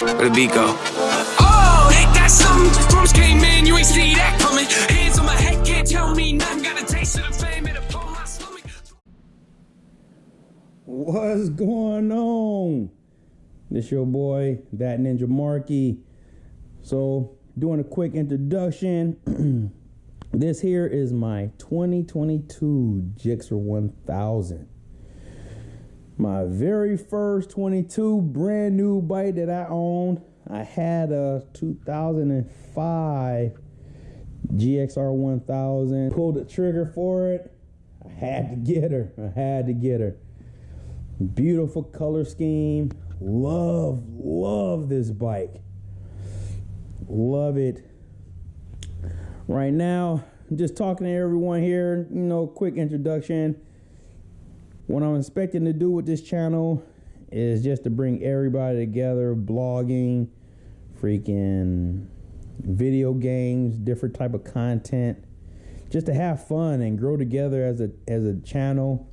Where the beat go? Oh, ain't that something? Drums came in, you ain't see that coming. Hands on my head, can't tell me nothing. Got a taste of the fame, it upon my stomach. What's going on? This your boy, that Ninja Marky. So, doing a quick introduction. this here is my 2022 Gixxer 1000. My very first 22 brand new bike that I owned. I had a 2005 GSX-R 1000. Pulled the trigger for it. I had to get her. I had to get her. Beautiful color scheme. Love, love this bike. Love it. Right now, just talking to everyone here. You know, quick introduction. What I'm expecting to do with this channel is just to bring everybody together, blogging, freaking video games, different type of content, just to have fun and grow together as a as a channel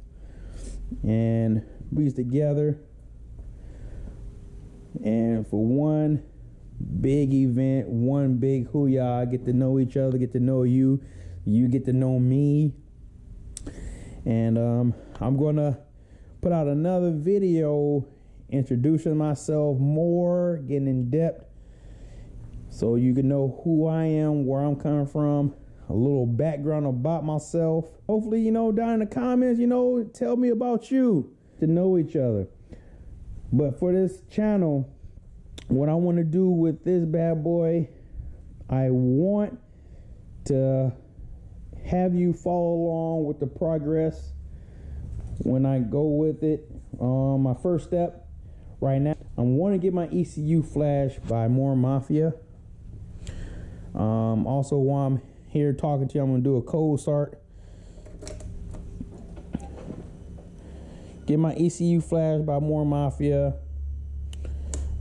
and be together. And for one big event, one big hooyah, get to know each other, get to know you, you get to know me. And um, I'm gonna put out another video introducing myself more, getting in depth, so you can know who I am, where I'm coming from, a little background about myself. Hopefully, you know, down in the comments, you know, tell me about you to know each other. But for this channel, what I want to do with this bad boy, I want to have you follow along with the progress when I go with it. Um, my first step right now, I'm want to get my ECU flash by More Mafia. Um, also, while I'm here talking to you, I'm going to do a cold start. Get my ECU flash by More Mafia.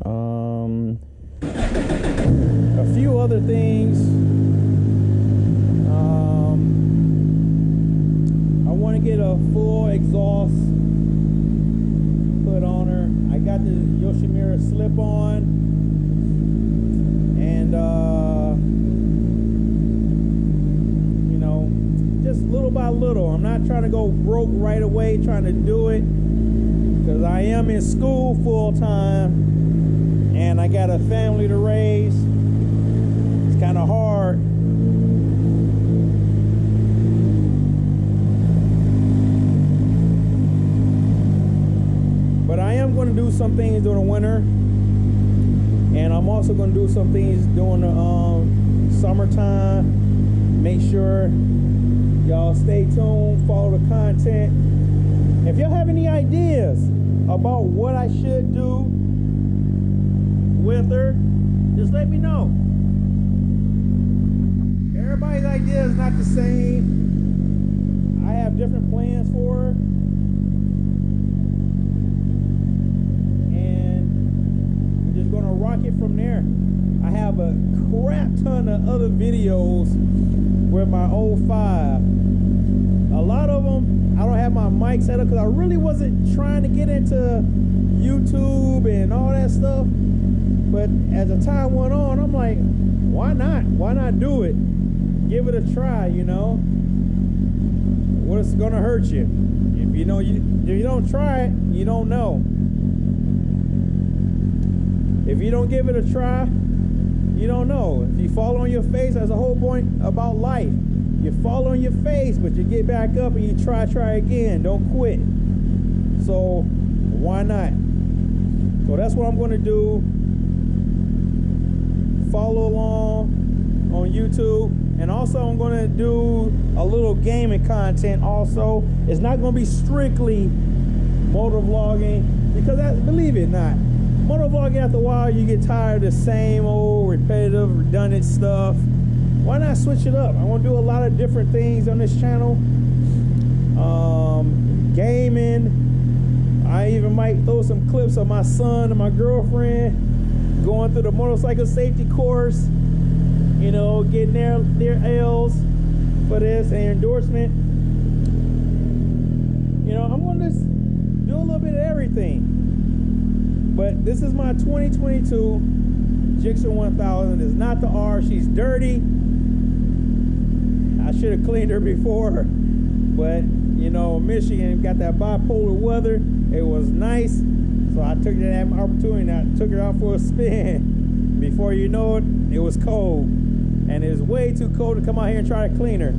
Um, a few other things. Want to get a full exhaust put on her. I got the Yoshimura slip on. And, uh, you know, just little by little. I'm not trying to go broke right away trying to do it because I am in school full time and I got a family to raise. It's kind of hard. But I am going to do some things during the winter. And I'm also going to do some things during the um, summertime. Make sure y'all stay tuned, follow the content. If y'all have any ideas about what I should do with her, just let me know. Everybody's idea is not the same. I have different plans for her. And I'm just gonna rock it from there. I have a crap ton of other videos with my old 05. A lot of them, I don't have my mic set up because I really wasn't trying to get into YouTube and all that stuff. But as the time went on, I'm like, why not? Why not do it? Give it a try, you know? What's gonna hurt you? If you know you if you don't try it, you don't know. If you don't give it a try, you don't know. If you fall on your face, that's the whole point about life. You fall on your face, but you get back up and you try, try again. Don't quit. So why not? So that's what I'm gonna do follow along on YouTube. And also I'm gonna do a little gaming content also. It's not gonna be strictly motor vlogging because that, believe it or not, motor vlogging after a while you get tired of the same old repetitive, redundant stuff. Why not switch it up? I wanna do a lot of different things on this channel. Um, gaming. I even might throw some clips of my son and my girlfriend going through the motorcycle safety course, you know, getting their, their L's for this and endorsement. You know, I'm to just do a little bit of everything. But this is my 2022 Gixxer 1000. It's not the R. She's dirty. I should have cleaned her before, but you know, Michigan got that bipolar weather. It was nice, so I took that opportunity. And I took her out for a spin. Before you know it, it was cold, and it was way too cold to come out here and try to clean her.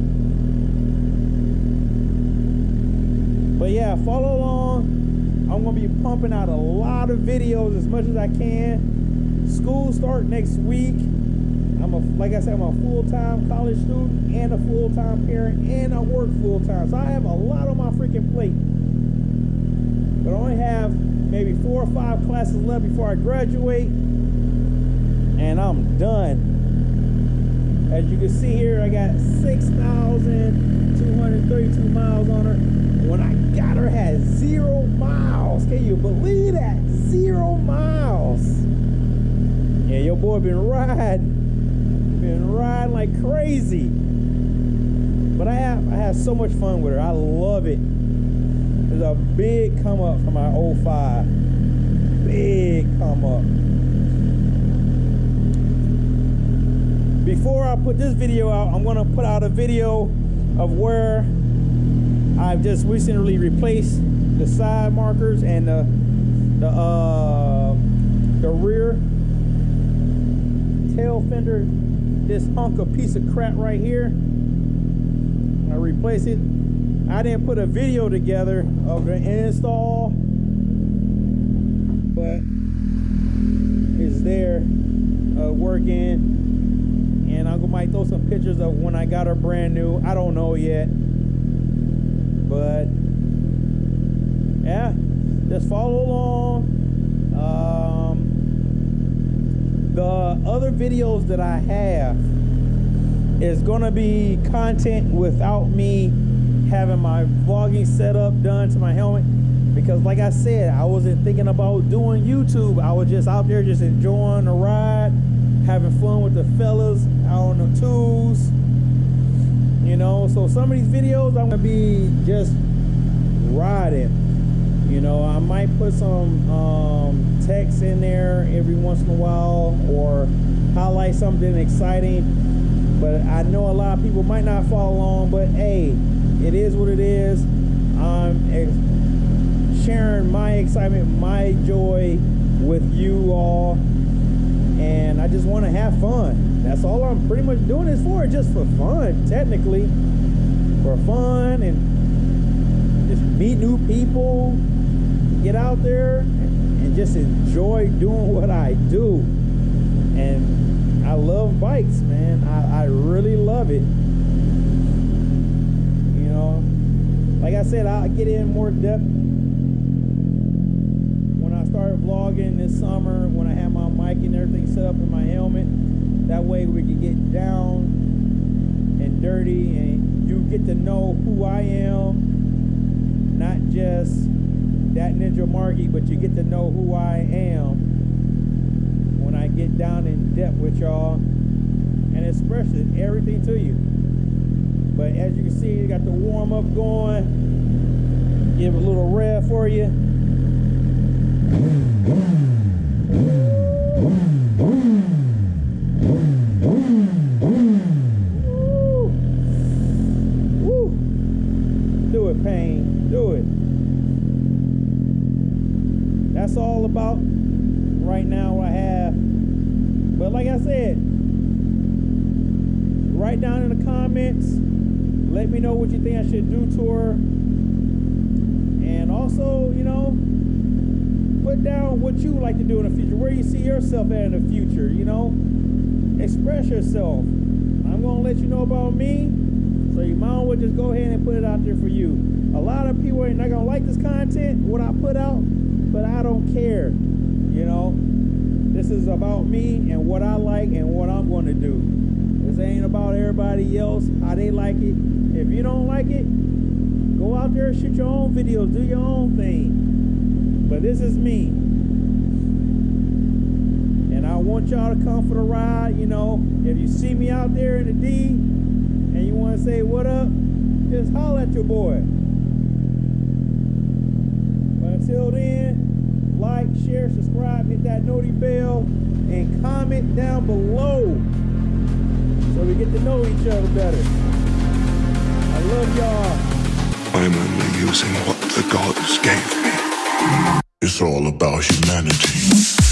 But yeah, follow along. I'm gonna be pumping out a lot of videos as much as I can. School start next week. I'm a like I said, I'm a full-time college student and a full-time parent, and I work full-time. So I have a lot on my freaking plate. But I only have maybe four or five classes left before I graduate, and I'm done. As you can see here, I got 6,232 miles on her. When I got her, had zero miles. Can you believe that? Zero miles. Yeah, your boy been riding, been riding like crazy. But I have, I have so much fun with her. I love it. There's a big come up from my 05. Big come up. Before I put this video out, I'm gonna put out a video of where I've just recently replaced the side markers and the the uh, the rear tail fender. This hunk of piece of crap right here. I replaced it. I didn't put a video together of the install, but it's there uh, working and I might throw some pictures of when I got her brand new. I don't know yet, but yeah, just follow along. Um, the other videos that I have is gonna be content without me having my vlogging setup done to my helmet because like I said I wasn't thinking about doing YouTube I was just out there just enjoying the ride having fun with the fellas out on the tools you know? So some of these videos i'm gonna be just riding. You know i might put some um, text in there every once in a while or highlight something exciting. But i know a lot of people might not follow along but hey it is what it is. I'm sharing my excitement my joy with you all and I just want to have fun. That's all I'm pretty much doing this for, just for fun, technically. For fun and just meet new people, get out there and just enjoy doing what I do. And I love bikes, man. I, I really love it. You know, like I said, I'll get in more depth started vlogging this summer when I had my mic and everything set up in my helmet. That way we could get down and dirty and you get to know who I am. Not just that Ninja Margie, but you get to know who I am when I get down in depth with y'all and express everything to you. But as you can see, you got the warm up going. Give a little rev for you. Do it, pain. Do it. That's all about right now I have. But like I said, write down in the comments. Let me know what you think I should do to her. And also, you know, put down what you like to do in the future, where you see yourself at in the future, you know? Express yourself. I'm gonna let you know about me, so you might as well just go ahead and put it out there for you. A lot of people are not gonna like this content, what I put out, but I don't care, you know? This is about me and what I like and what I'm gonna do. This ain't about everybody else, how they like it. If you don't like it, go out there, shoot your own videos, do your own thing. But this is me. And I want y'all to come for the ride. You know, if you see me out there in the D and you want to say what up, just holler at your boy. But until then, like, share, subscribe, hit that noti bell, and comment down below so we get to know each other better. I love y'all. I'm only using what the gods gave me. It's all about humanity.